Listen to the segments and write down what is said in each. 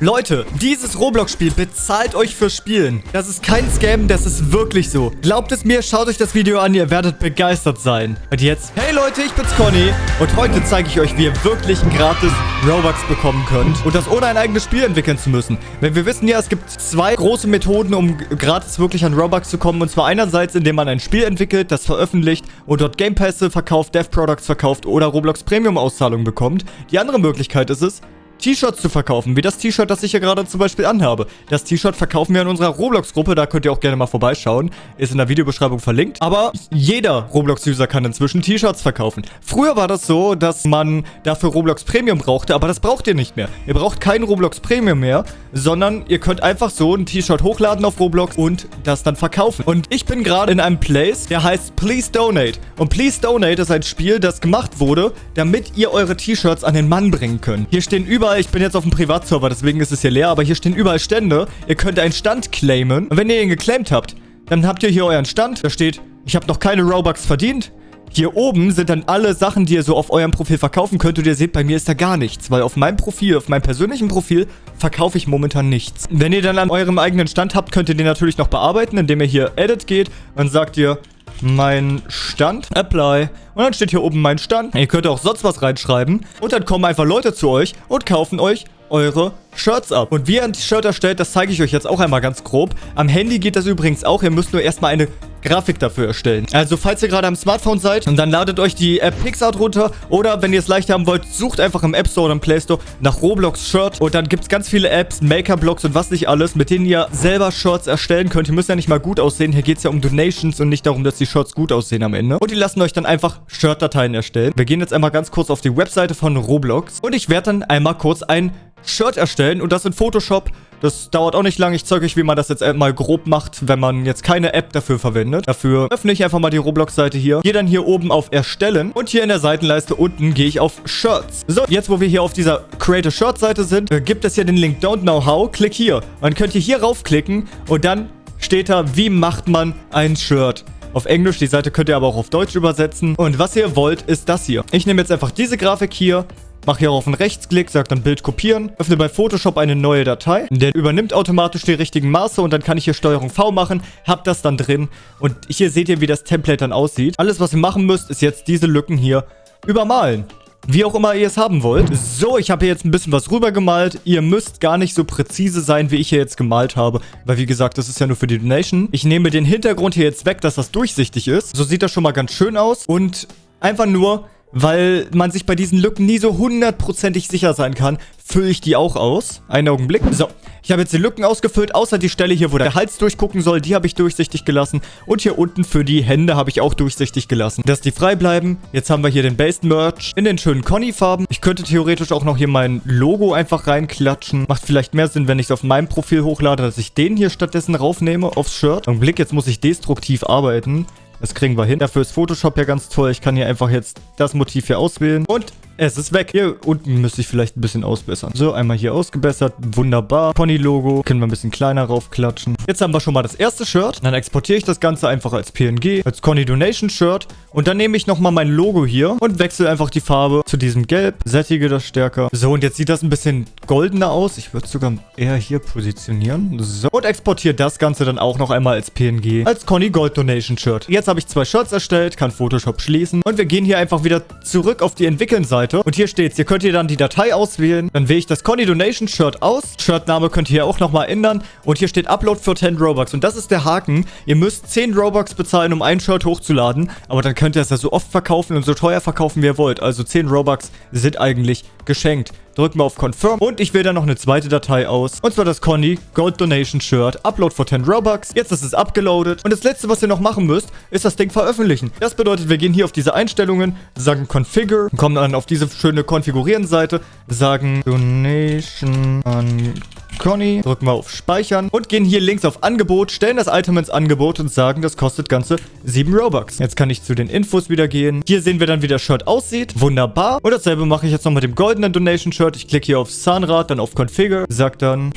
Leute, dieses Roblox-Spiel bezahlt euch für Spielen. Das ist kein Scam, das ist wirklich so. Glaubt es mir, schaut euch das Video an, ihr werdet begeistert sein. Und jetzt, hey Leute, ich bin's Conny und heute zeige ich euch, wie ihr wirklich ein gratis Robux bekommen könnt und das ohne ein eigenes Spiel entwickeln zu müssen. Denn wir wissen ja, es gibt zwei große Methoden, um gratis wirklich an Robux zu kommen. Und zwar einerseits, indem man ein Spiel entwickelt, das veröffentlicht und dort Game Pässe verkauft, Dev Products verkauft oder Roblox Premium Auszahlungen bekommt. Die andere Möglichkeit ist es, T-Shirts zu verkaufen, wie das T-Shirt, das ich hier gerade zum Beispiel anhabe. Das T-Shirt verkaufen wir in unserer Roblox-Gruppe, da könnt ihr auch gerne mal vorbeischauen. Ist in der Videobeschreibung verlinkt. Aber jeder Roblox-User kann inzwischen T-Shirts verkaufen. Früher war das so, dass man dafür Roblox Premium brauchte, aber das braucht ihr nicht mehr. Ihr braucht kein Roblox Premium mehr, sondern ihr könnt einfach so ein T-Shirt hochladen auf Roblox und das dann verkaufen. Und ich bin gerade in einem Place, der heißt Please Donate. Und Please Donate ist ein Spiel, das gemacht wurde, damit ihr eure T-Shirts an den Mann bringen könnt. Hier stehen überall ich bin jetzt auf dem Privatserver, deswegen ist es hier leer, aber hier stehen überall Stände. Ihr könnt einen Stand claimen. Und wenn ihr ihn geclaimt habt, dann habt ihr hier euren Stand. Da steht, ich habe noch keine Robux verdient. Hier oben sind dann alle Sachen, die ihr so auf eurem Profil verkaufen könnt. Und ihr seht, bei mir ist da gar nichts. Weil auf meinem Profil, auf meinem persönlichen Profil, verkaufe ich momentan nichts. Wenn ihr dann an eurem eigenen Stand habt, könnt ihr den natürlich noch bearbeiten, indem ihr hier Edit geht. Dann sagt ihr, mein Stand, Apply. Und dann steht hier oben mein Stand. Ihr könnt auch sonst was reinschreiben. Und dann kommen einfach Leute zu euch und kaufen euch eure Shirts ab. Und wie ihr ein Shirt erstellt, das zeige ich euch jetzt auch einmal ganz grob. Am Handy geht das übrigens auch. Ihr müsst nur erstmal eine Grafik dafür erstellen. Also falls ihr gerade am Smartphone seid, dann ladet euch die App PixArt runter. Oder wenn ihr es leicht haben wollt, sucht einfach im App Store oder im Play Store nach Roblox Shirt. Und dann gibt es ganz viele Apps, Maker-Blocks und was nicht alles, mit denen ihr selber Shirts erstellen könnt. Ihr müsst ja nicht mal gut aussehen. Hier geht es ja um Donations und nicht darum, dass die Shirts gut aussehen am Ende. Und die lassen euch dann einfach Shirt-Dateien erstellen. Wir gehen jetzt einmal ganz kurz auf die Webseite von Roblox. Und ich werde dann einmal kurz ein Shirt erstellen und das in Photoshop. Das dauert auch nicht lange. Ich zeige euch, wie man das jetzt mal grob macht, wenn man jetzt keine App dafür verwendet. Dafür öffne ich einfach mal die Roblox-Seite hier. Gehe dann hier oben auf Erstellen und hier in der Seitenleiste unten gehe ich auf Shirts. So, jetzt wo wir hier auf dieser Create a Shirt-Seite sind, äh, gibt es hier den Link Don't Know How. Klick hier. Dann könnt ihr hier raufklicken und dann steht da, wie macht man ein Shirt auf Englisch. Die Seite könnt ihr aber auch auf Deutsch übersetzen. Und was ihr wollt, ist das hier. Ich nehme jetzt einfach diese Grafik hier, Mach hier auf einen Rechtsklick, sag dann Bild kopieren, öffne bei Photoshop eine neue Datei. Der übernimmt automatisch die richtigen Maße und dann kann ich hier Steuerung V machen, hab das dann drin und hier seht ihr, wie das Template dann aussieht. Alles, was ihr machen müsst, ist jetzt diese Lücken hier übermalen. Wie auch immer ihr es haben wollt. So, ich habe hier jetzt ein bisschen was rübergemalt. Ihr müsst gar nicht so präzise sein, wie ich hier jetzt gemalt habe. Weil, wie gesagt, das ist ja nur für die Donation. Ich nehme den Hintergrund hier jetzt weg, dass das durchsichtig ist. So sieht das schon mal ganz schön aus. Und einfach nur weil man sich bei diesen Lücken nie so hundertprozentig sicher sein kann, fülle ich die auch aus. Einen Augenblick. So, ich habe jetzt die Lücken ausgefüllt, außer die Stelle hier, wo der Hals durchgucken soll, die habe ich durchsichtig gelassen. Und hier unten für die Hände habe ich auch durchsichtig gelassen, dass die frei bleiben. Jetzt haben wir hier den Base Merch in den schönen Conny-Farben. Ich könnte theoretisch auch noch hier mein Logo einfach reinklatschen. Macht vielleicht mehr Sinn, wenn ich es auf meinem Profil hochlade, dass ich den hier stattdessen raufnehme aufs Shirt. Augenblick, jetzt muss ich destruktiv arbeiten. Das kriegen wir hin. Dafür ist Photoshop ja ganz toll. Ich kann hier einfach jetzt das Motiv hier auswählen. Und es ist weg. Hier unten müsste ich vielleicht ein bisschen ausbessern. So, einmal hier ausgebessert. Wunderbar. Pony-Logo. Können wir ein bisschen kleiner raufklatschen. Jetzt haben wir schon mal das erste Shirt. Dann exportiere ich das Ganze einfach als PNG. Als Conny Donation Shirt. Und dann nehme ich nochmal mein Logo hier und wechsle einfach die Farbe zu diesem Gelb. Sättige das stärker. So, und jetzt sieht das ein bisschen goldener aus. Ich würde es sogar eher hier positionieren. So. Und exportiere das Ganze dann auch noch einmal als PNG. Als Conny Gold Donation Shirt. Jetzt habe ich zwei Shirts erstellt. Kann Photoshop schließen. Und wir gehen hier einfach wieder zurück auf die Entwickeln-Seite. Seite. Und hier steht's. Hier könnt ihr dann die Datei auswählen. Dann wähle ich das Conny Donation Shirt aus. Shirtname könnt ihr hier auch nochmal ändern. Und hier steht Upload für 10 Robux. Und das ist der Haken. Ihr müsst 10 Robux bezahlen, um ein Shirt hochzuladen. Aber dann könnt ihr es ja so oft verkaufen und so teuer verkaufen, wie ihr wollt. Also 10 Robux sind eigentlich geschenkt. Drücken wir auf Confirm und ich wähle dann noch eine zweite Datei aus. Und zwar das Conny Gold Donation Shirt. Upload for 10 Robux. Jetzt ist es abgeloadet. Und das letzte, was ihr noch machen müsst, ist das Ding veröffentlichen. Das bedeutet, wir gehen hier auf diese Einstellungen, sagen Configure, kommen dann auf diese schöne Konfigurieren-Seite, sagen Donation an Conny, drücken wir auf Speichern und gehen hier links auf Angebot, stellen das Item ins Angebot und sagen, das kostet ganze 7 Robux. Jetzt kann ich zu den Infos wieder gehen. Hier sehen wir dann, wie das Shirt aussieht. Wunderbar. Und dasselbe mache ich jetzt noch mit dem goldenen Donation Shirt. Ich klicke hier auf Zahnrad, dann auf Configure, sag dann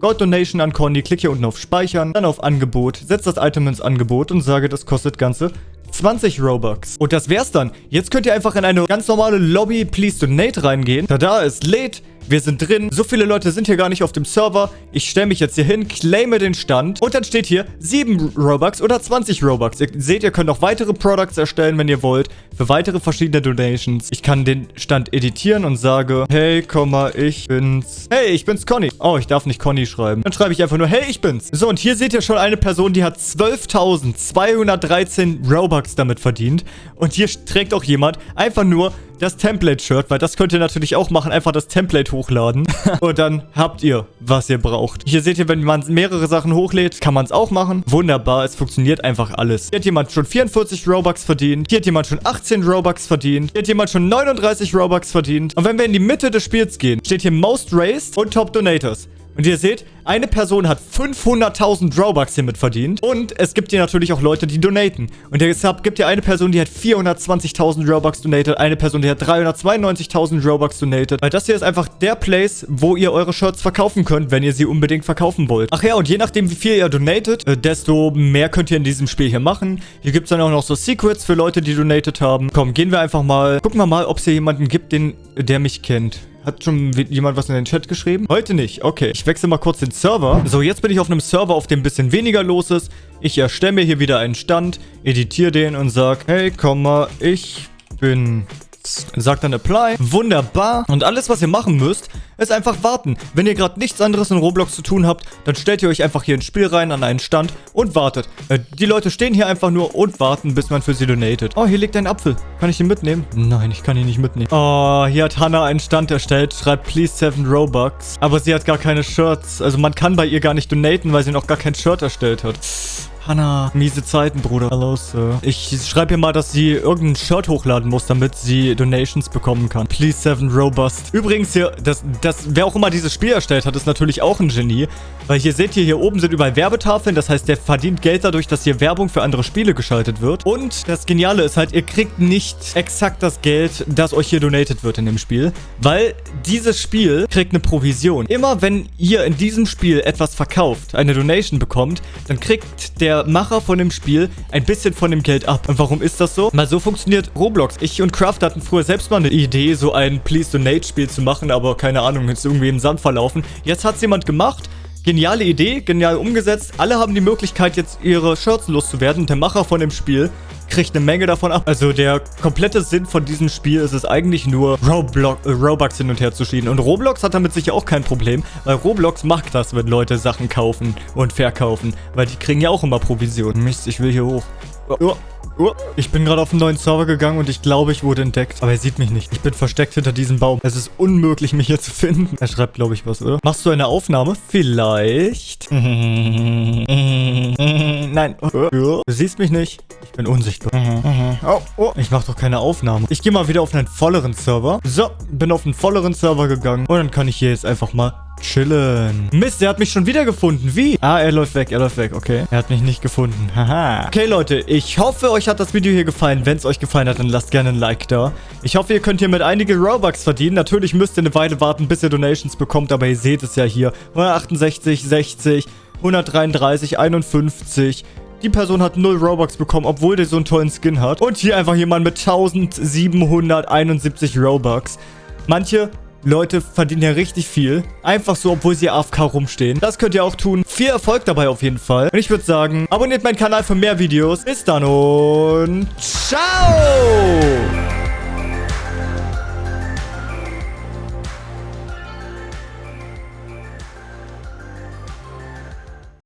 Gold Donation an Conny, klicke hier unten auf Speichern, dann auf Angebot, setze das Item ins Angebot und sage, das kostet ganze 20 Robux. Und das wär's dann. Jetzt könnt ihr einfach in eine ganz normale Lobby Please Donate reingehen. Da da ist lädt Wir sind drin. So viele Leute sind hier gar nicht auf dem Server. Ich stelle mich jetzt hier hin, claime den Stand. Und dann steht hier 7 Robux oder 20 Robux. Ihr seht, ihr könnt auch weitere Products erstellen, wenn ihr wollt. Für weitere verschiedene Donations. Ich kann den Stand editieren und sage, hey, ich bin's. Hey, ich bin's Conny. Oh, ich darf nicht Conny schreiben. Dann schreibe ich einfach nur, hey, ich bin's. So, und hier seht ihr schon eine Person, die hat 12.213 Robux damit verdient. Und hier trägt auch jemand einfach nur das Template-Shirt, weil das könnt ihr natürlich auch machen. Einfach das Template hochladen. und dann habt ihr, was ihr braucht. Hier seht ihr, wenn man mehrere Sachen hochlädt, kann man es auch machen. Wunderbar, es funktioniert einfach alles. Hier hat jemand schon 44 Robux verdient. Hier hat jemand schon 18 Robux verdient. Hier hat jemand schon 39 Robux verdient. Und wenn wir in die Mitte des Spiels gehen, steht hier Most Raised und Top Donators. Und ihr seht, eine Person hat 500.000 Robux hiermit verdient. Und es gibt hier natürlich auch Leute, die donaten. Und deshalb gibt hier eine Person, die hat 420.000 Robux donated. Eine Person, die hat 392.000 Robux donated. Weil das hier ist einfach der Place, wo ihr eure Shirts verkaufen könnt, wenn ihr sie unbedingt verkaufen wollt. Ach ja, und je nachdem, wie viel ihr donatet, äh, desto mehr könnt ihr in diesem Spiel hier machen. Hier gibt es dann auch noch so Secrets für Leute, die donated haben. Komm, gehen wir einfach mal. Gucken wir mal, ob es hier jemanden gibt, den, der mich kennt. Hat schon jemand was in den Chat geschrieben? Heute nicht. Okay, ich wechsle mal kurz den Server. So, jetzt bin ich auf einem Server, auf dem ein bisschen weniger los ist. Ich erstelle mir hier wieder einen Stand, editiere den und sage, hey, komm mal, ich bin Sagt dann Apply. Wunderbar. Und alles, was ihr machen müsst, ist einfach warten. Wenn ihr gerade nichts anderes in Roblox zu tun habt, dann stellt ihr euch einfach hier ins Spiel rein, an einen Stand und wartet. Äh, die Leute stehen hier einfach nur und warten, bis man für sie donatet. Oh, hier liegt ein Apfel. Kann ich ihn mitnehmen? Nein, ich kann ihn nicht mitnehmen. Oh, hier hat Hannah einen Stand erstellt, schreibt please 7 Robux. Aber sie hat gar keine Shirts. Also man kann bei ihr gar nicht donaten, weil sie noch gar kein Shirt erstellt hat. Hanna, miese Zeiten, Bruder. Hallo, Sir. Ich schreibe ihr mal, dass sie irgendein Shirt hochladen muss, damit sie Donations bekommen kann. Please, Seven Robust. Übrigens hier, das, das, wer auch immer dieses Spiel erstellt hat, ist natürlich auch ein Genie. Weil hier seht ihr, hier oben sind überall Werbetafeln. Das heißt, der verdient Geld dadurch, dass hier Werbung für andere Spiele geschaltet wird. Und das Geniale ist halt, ihr kriegt nicht exakt das Geld, das euch hier donated wird in dem Spiel. Weil dieses Spiel kriegt eine Provision. Immer wenn ihr in diesem Spiel etwas verkauft, eine Donation bekommt, dann kriegt der Macher von dem Spiel ein bisschen von dem Geld ab. Und warum ist das so? Mal so funktioniert Roblox. Ich und Craft hatten früher selbst mal eine Idee, so ein Please Donate Spiel zu machen, aber keine Ahnung, ist irgendwie im Sand verlaufen. Jetzt hat es jemand gemacht Geniale Idee, genial umgesetzt. Alle haben die Möglichkeit, jetzt ihre Shirts loszuwerden. Und der Macher von dem Spiel kriegt eine Menge davon ab. Also der komplette Sinn von diesem Spiel ist es eigentlich nur, Roblox, äh, Robux hin und her zu schieben. Und Roblox hat damit sicher auch kein Problem, weil Roblox macht das, wenn Leute Sachen kaufen und verkaufen. Weil die kriegen ja auch immer Provision. Mist, ich will hier hoch. Oh. Oh, ich bin gerade auf einen neuen Server gegangen und ich glaube, ich wurde entdeckt. Aber er sieht mich nicht. Ich bin versteckt hinter diesem Baum. Es ist unmöglich, mich hier zu finden. Er schreibt, glaube ich, was, oder? Machst du eine Aufnahme? Vielleicht. Nein. Du siehst mich nicht. Ich bin unsichtbar. Oh, oh. Ich mache doch keine Aufnahme. Ich gehe mal wieder auf einen volleren Server. So, bin auf einen volleren Server gegangen. Und dann kann ich hier jetzt einfach mal chillen. Mist, er hat mich schon wieder gefunden. Wie? Ah, er läuft weg, er läuft weg. Okay, er hat mich nicht gefunden. Haha. Okay, Leute, ich hoffe, euch hat das Video hier gefallen. Wenn es euch gefallen hat, dann lasst gerne ein Like da. Ich hoffe, ihr könnt hier mit einige Robux verdienen. Natürlich müsst ihr eine Weile warten, bis ihr Donations bekommt, aber ihr seht es ja hier. 168, 60, 133, 51... Die Person hat 0 Robux bekommen, obwohl der so einen tollen Skin hat. Und hier einfach jemand mit 1771 Robux. Manche Leute verdienen ja richtig viel. Einfach so, obwohl sie AFK rumstehen. Das könnt ihr auch tun. Viel Erfolg dabei auf jeden Fall. Und ich würde sagen, abonniert meinen Kanal für mehr Videos. Bis dann und ciao!